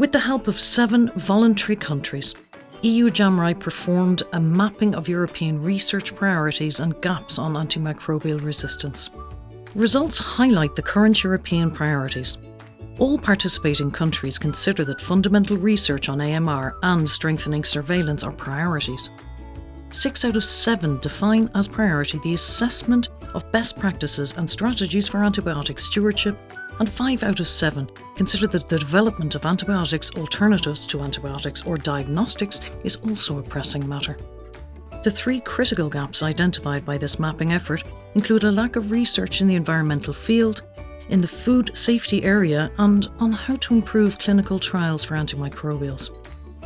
With the help of seven voluntary countries, EU JAMRAI performed a mapping of European research priorities and gaps on antimicrobial resistance. Results highlight the current European priorities. All participating countries consider that fundamental research on AMR and strengthening surveillance are priorities. Six out of seven define as priority the assessment of best practices and strategies for antibiotic stewardship and 5 out of 7 consider that the development of antibiotics alternatives to antibiotics or diagnostics is also a pressing matter. The three critical gaps identified by this mapping effort include a lack of research in the environmental field, in the food safety area and on how to improve clinical trials for antimicrobials.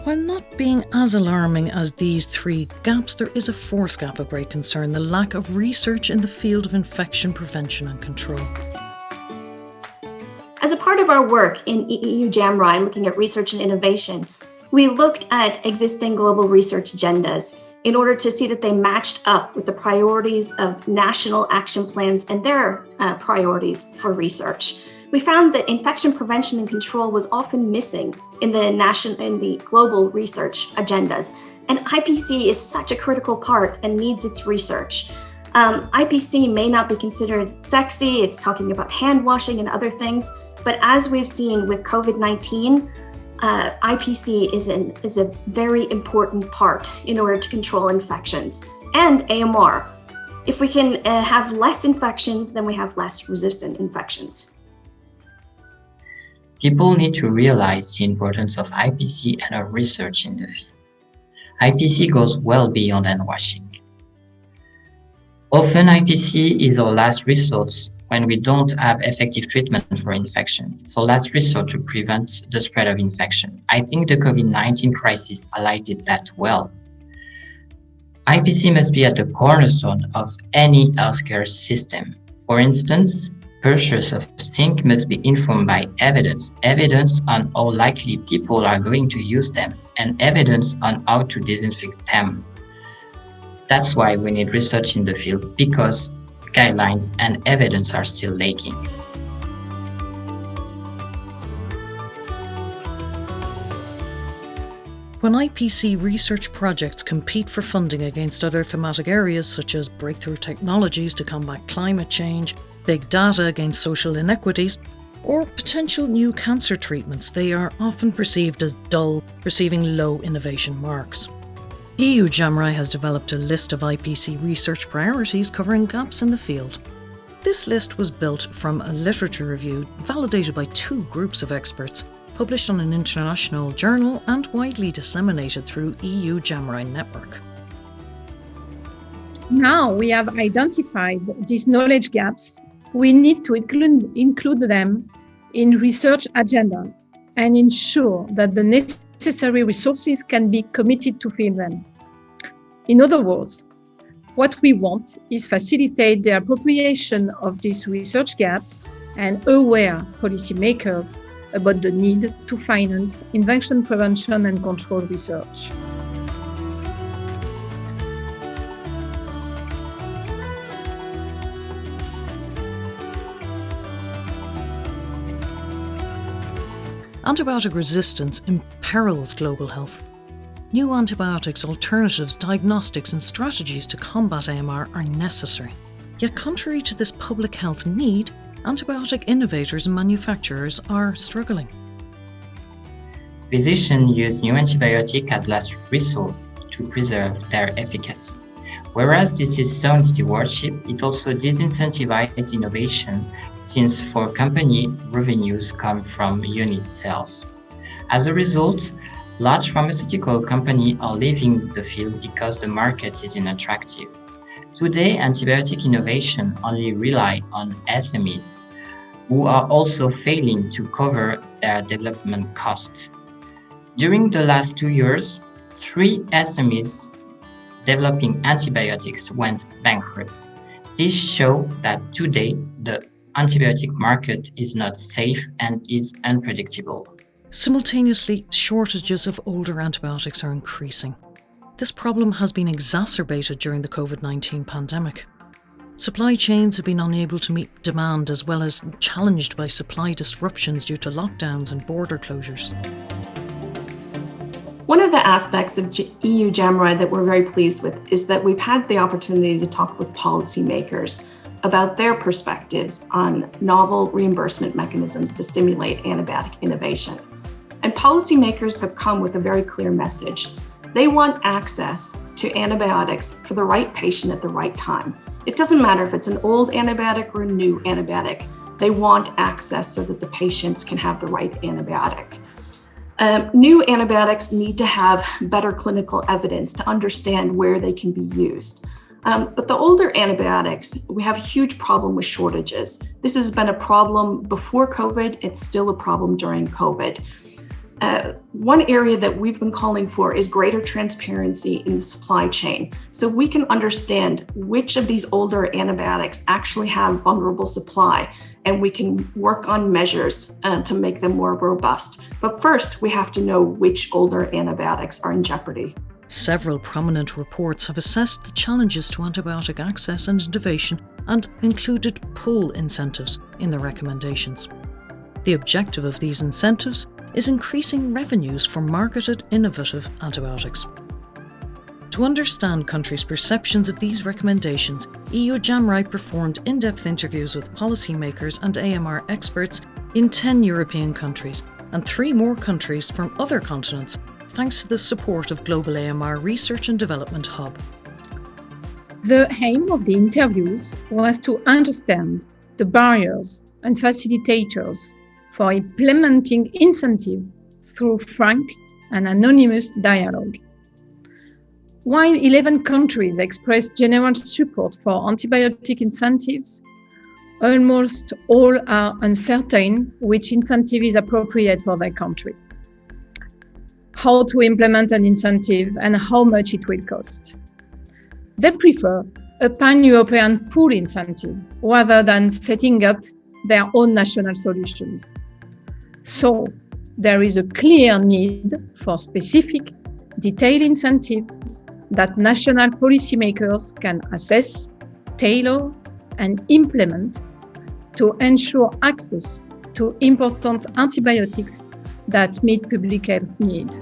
While not being as alarming as these three gaps, there is a fourth gap of great concern, the lack of research in the field of infection prevention and control. As a part of our work in EU JAMRAI, looking at research and innovation, we looked at existing global research agendas in order to see that they matched up with the priorities of national action plans and their uh, priorities for research. We found that infection prevention and control was often missing in the national in the global research agendas. And IPC is such a critical part and needs its research. Um, IPC may not be considered sexy, it's talking about hand washing and other things, but as we've seen with COVID-19, uh, IPC is, an, is a very important part in order to control infections and AMR. If we can uh, have less infections, then we have less resistant infections. People need to realize the importance of IPC and our research in the field. IPC goes well beyond hand washing. Often IPC is our last resort when we don't have effective treatment for infection. Our last resort to prevent the spread of infection. I think the COVID-19 crisis highlighted that well. IPC must be at the cornerstone of any healthcare system. For instance, purchase of zinc must be informed by evidence, evidence on how likely people are going to use them, and evidence on how to disinfect them. That's why we need research in the field, because guidelines and evidence are still lacking. When IPC research projects compete for funding against other thematic areas such as breakthrough technologies to combat climate change, big data against social inequities, or potential new cancer treatments, they are often perceived as dull, receiving low innovation marks. EU JAMRAI has developed a list of IPC research priorities covering gaps in the field. This list was built from a literature review validated by two groups of experts, published on an international journal and widely disseminated through EU JAMRAI network. Now we have identified these knowledge gaps, we need to include, include them in research agendas and ensure that the necessary resources can be committed to fill them. In other words, what we want is facilitate the appropriation of these research gaps and aware policymakers about the need to finance infection prevention and control research. Antibiotic resistance imperils global health. New antibiotics, alternatives, diagnostics and strategies to combat AMR are necessary. Yet contrary to this public health need, antibiotic innovators and manufacturers are struggling. Physicians use new antibiotics as last resort to preserve their efficacy. Whereas this is sound stewardship, it also disincentivizes innovation since for company, revenues come from unit sales. As a result, large pharmaceutical companies are leaving the field because the market is unattractive. Today, antibiotic innovation only rely on SMEs, who are also failing to cover their development costs. During the last two years, three SMEs developing antibiotics went bankrupt. This shows that today the antibiotic market is not safe and is unpredictable. Simultaneously, shortages of older antibiotics are increasing. This problem has been exacerbated during the COVID-19 pandemic. Supply chains have been unable to meet demand as well as challenged by supply disruptions due to lockdowns and border closures. One of the aspects of EU JAMRAI that we're very pleased with is that we've had the opportunity to talk with policymakers about their perspectives on novel reimbursement mechanisms to stimulate antibiotic innovation. And policymakers have come with a very clear message. They want access to antibiotics for the right patient at the right time. It doesn't matter if it's an old antibiotic or a new antibiotic. They want access so that the patients can have the right antibiotic. Um, new antibiotics need to have better clinical evidence to understand where they can be used. Um, but the older antibiotics, we have a huge problem with shortages. This has been a problem before COVID. It's still a problem during COVID. Uh, one area that we've been calling for is greater transparency in the supply chain. So we can understand which of these older antibiotics actually have vulnerable supply and we can work on measures um, to make them more robust. But first, we have to know which older antibiotics are in jeopardy. Several prominent reports have assessed the challenges to antibiotic access and innovation and included pull incentives in their recommendations. The objective of these incentives is increasing revenues for marketed innovative antibiotics. To understand countries' perceptions of these recommendations, EU JAMRAI performed in-depth interviews with policymakers and AMR experts in 10 European countries and three more countries from other continents thanks to the support of Global AMR Research and Development Hub. The aim of the interviews was to understand the barriers and facilitators for implementing incentive through frank and anonymous dialogue. While 11 countries expressed general support for antibiotic incentives, almost all are uncertain which incentive is appropriate for their country how to implement an incentive and how much it will cost. They prefer a pan-European pull incentive rather than setting up their own national solutions. So there is a clear need for specific, detailed incentives that national policymakers can assess, tailor, and implement to ensure access to important antibiotics that meet public health needs.